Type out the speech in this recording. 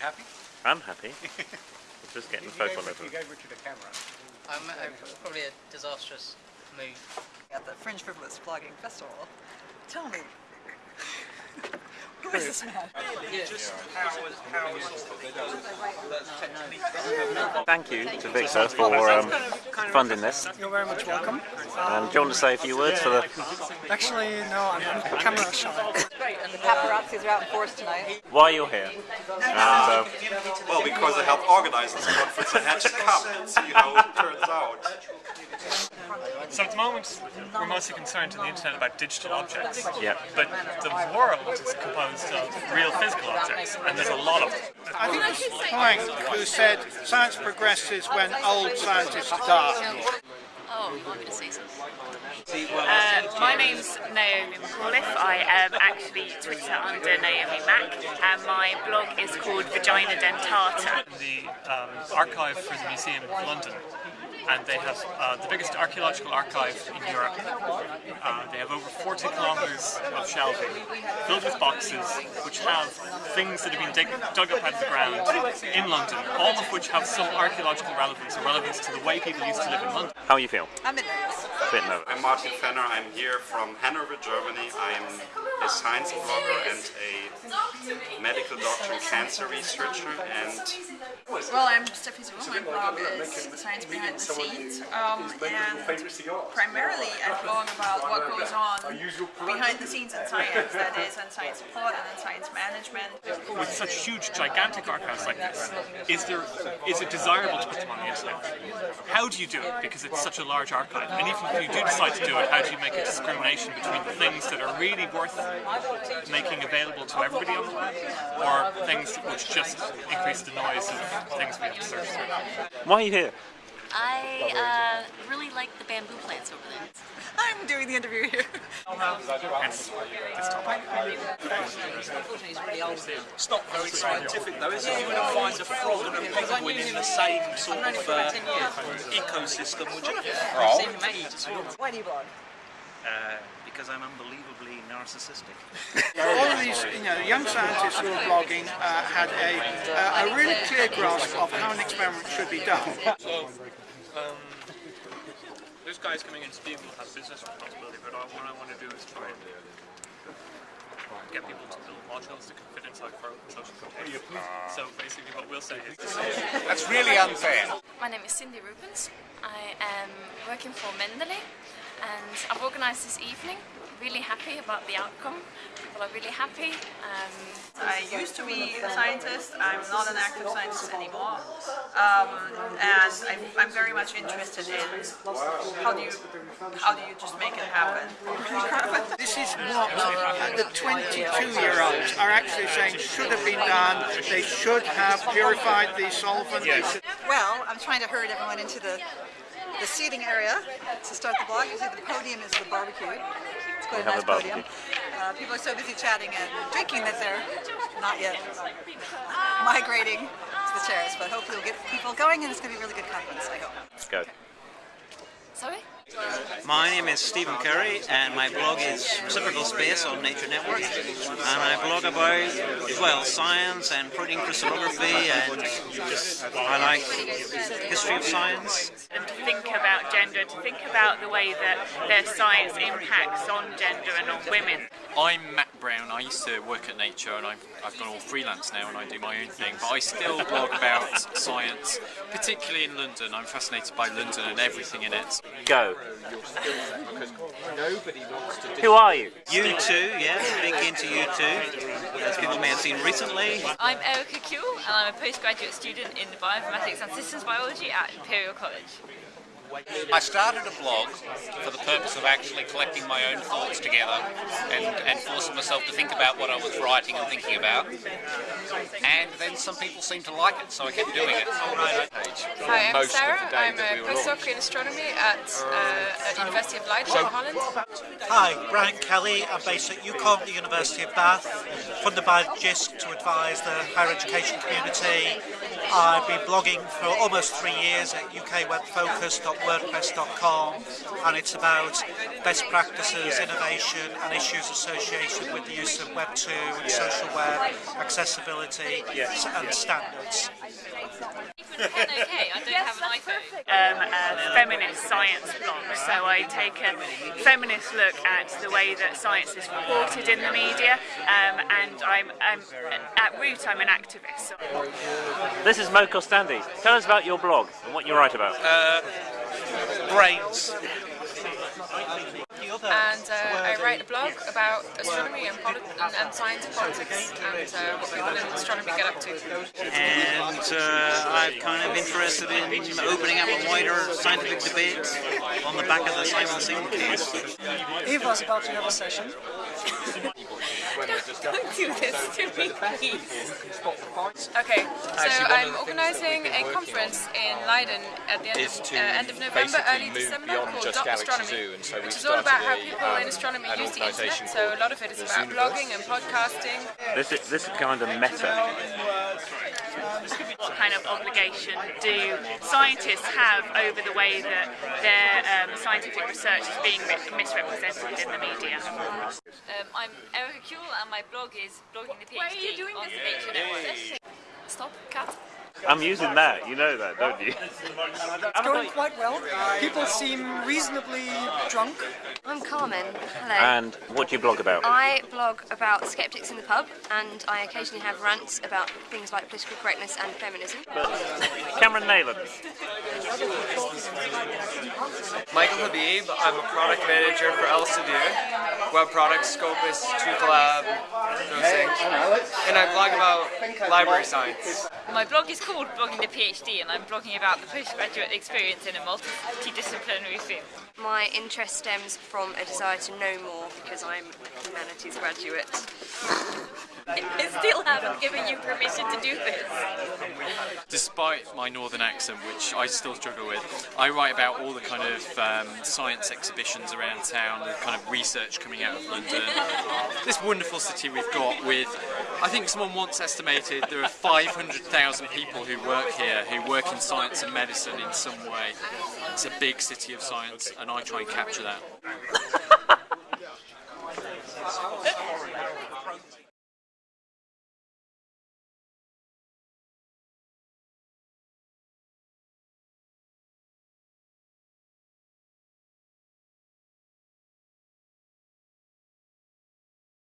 You happy? I'm happy. We're just getting the You photo gave, level. you gave Richard a camera. I'm uh, probably a disastrous move. at the Fringe Frivolous Blogging Festival. Tell me, who is? Thank you to Victor for um, funding this. You're very much welcome. And do you want to say a few words for the... Actually, no, I'm, I'm camera shy. And the paparazzis are out in force tonight. Why you're here. And uh, Well, because I helped organize this conference, I had to come and see how it turns out. So at the moment, we're mostly concerned on the internet about digital objects. Yeah. But the world is composed of real physical objects, and there's a lot of them. I think it was Planck who said science progresses when old scientists die. Oh, you want me to say something? Uh, my name's Naomi McAuliffe. I am actually Twitter under Naomi Mac, and my blog is called Vagina Dentata. The um, archive for the Museum of London, and they have uh, the biggest archaeological archive in Europe. Uh, they have over 40 kilometres of shelving filled with boxes which have things that have been dig- dug up out of the ground in London, all of which have some archaeological relevance or relevance to the way people used to live in London. how you feel? I'm in nervous. Bit nervous. I'm Martin Fenner. I'm here from Hanover, Germany. I'm a science blogger and a medical doctor and cancer researcher. And Well, I'm Steffi Suhr. My blog is Science Behind the Scenes. Um, and primarily I blog about what goes on behind the scenes in science, that is, in science support and in science management. with such huge, gigantic archives like this, is there is it desirable to put them on the internet? How do you do it? Because it's such a large archive. And even if you do decide to do it, how do you make a discrimination between the things that are really worth making available to everybody on the web, or things which just increase the noise of things we have to search through? Why are you here? I uh, really like the bamboo plants over there. I'm doing the interview here. Hence this topic. It's not very scientific though, is it? You wouldn't find a frog and a penguin in the same sort of uh, ecosystem, would you? Why do you blog? Uh, because I'm unbelievably narcissistic. All of these, you know, young scientists who are blogging uh, had a, uh, a really clear grasp of how an experiment should be done. So, um, this guy's coming in, Steve will have business responsibility, but all, what I want to do is try and get people to build modules that can fit inside for social containers. So basically what we'll say is... That's really unfair. My name is Cindy Rubens. I am working for Mendeley, and I've organised this evening. Really happy about the outcome. People are really happy. Um, I used to be a scientist. I'm not an active scientist anymore. Um, and I'm, I'm very much interested in how do you how do you just make it happen. This is what the 22-year-olds are actually saying should have been done. They should have purified the solvent. They should- Well, I'm trying to herd everyone into the the seating area to start the blog. You see the podium is the barbecue. It's quite a nice podium. Uh, people are so busy chatting and drinking that they're not yet migrating to the chairs. But hopefully we'll get people going and it's going to be a really good conference, I hope. Let's go. Sorry? My name is Stephen Curry and my blog is Reciprocal Space on Nature Network and I blog about, well, science and protein crystallography and I like history of science. and to think about gender, to think about the way that their science impacts on gender and on women. I'm Matt Brown. I used to work at Nature and I've, I've gone all freelance now and I do my own thing, but I still blog about science, particularly in London. I'm fascinated by London and everything in it. Go. Who are you? U2, yeah, big into U2, as people may have seen recently. I'm Erika Cule and I'm a postgraduate student in bioinformatics and systems biology at Imperial College. I started a blog for the purpose of actually collecting my own thoughts together and, and forcing myself to think about what I was writing and thinking about. And then some people seemed to like it, so I kept doing it. Hi, I'm Sarah. I'm a postdoc in astronomy at, uh, at University of Leiden, Holland. Hi, Brian Kelly. I'm based at UKOLN, the University of Bath, funded by JISC to advise the higher education community I've been blogging for almost three years at ukwebfocus.wordpress.com and it's about best practices, innovation and issues associated with the use of Web 2 and social web, accessibility and standards. okay, I don't have an iPhone. Um, a feminist science blog, so I take a feminist look at the way that science is reported in the media, um, and I'm, I'm, at root I'm an activist. This is Mo Costandi. Tell us about your blog and what you write about. Uh, brains. And uh, I write a blog about astronomy and, and, and science and politics and uh, what people in astronomy get up to. And uh, I'm kind of interested in opening up a wider scientific debate on the back of the Simon Singh case. Eva's about to have a session. Don't do this to me, please. Okay, so I'm organising a conference in Leiden at the end of, uh, end of November, early December called Dot Astronomy, so which is all about how people in astronomy use the internet. So a lot of it is about blogging and podcasting. This is, this is kind of meta. What kind of obligation do scientists have over the way that their um, scientific research is being misrepresented in the media? Um, I'm Erika Cule and my blog is blogging the PhD on the Nature Network. Stop, cat. I'm using that, you know that, don't you? It's going quite well. People seem reasonably drunk. I'm Carmen. Hello. And what do you blog about? I blog about skeptics in the pub, and I occasionally have rants about things like political correctness and feminism. Cameron Neylon. Michael Habib, I'm a product manager for Elsevier, web products, Scopus, 2collab, those things. And I blog about library science. My blog is called Blogging the PhD and I'm blogging about the postgraduate experience in a multidisciplinary field. My interest stems from a desire to know more because I'm a humanities graduate. I haven't given you permission to do this. Despite my northern accent, which I still struggle with, I write about all the kind of um, science exhibitions around town, the kind of research coming out of London. this wonderful city we've got with, I think someone once estimated there are 500,000 people who work here, who work in science and medicine in some way. It's a big city of science and I try and capture that.